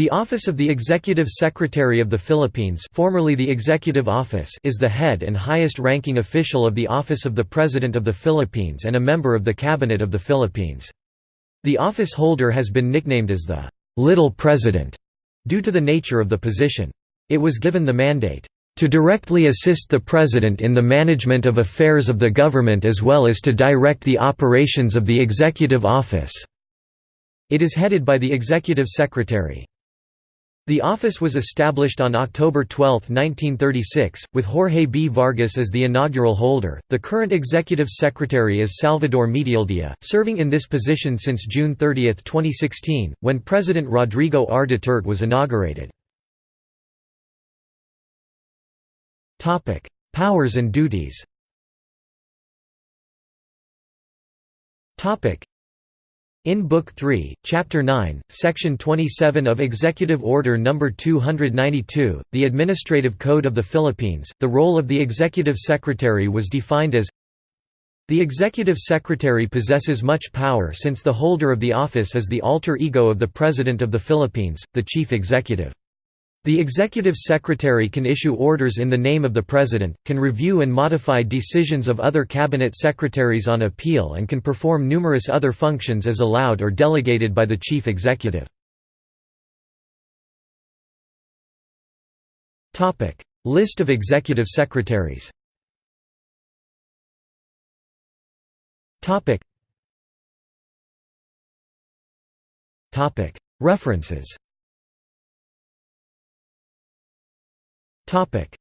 The Office of the Executive Secretary of the Philippines formerly the Executive Office is the head and highest-ranking official of the Office of the President of the Philippines and a member of the Cabinet of the Philippines. The office holder has been nicknamed as the «Little President» due to the nature of the position. It was given the mandate to directly assist the President in the management of affairs of the government as well as to direct the operations of the Executive Office." It is headed by the Executive Secretary. The office was established on October 12, 1936, with Jorge B. Vargas as the inaugural holder. The current executive secretary is Salvador Medialdea, serving in this position since June 30, 2016, when President Rodrigo R. Duterte was inaugurated. Topic: Powers and duties. Topic: in Book 3, Chapter 9, Section 27 of Executive Order No. 292, the Administrative Code of the Philippines, the role of the Executive Secretary was defined as The Executive Secretary possesses much power since the holder of the office is the alter ego of the President of the Philippines, the Chief Executive. The Executive Secretary can issue orders in the name of the President, can review and modify decisions of other Cabinet Secretaries on appeal and can perform numerous other functions as allowed or delegated by the Chief Executive. List of Executive Secretaries References Topic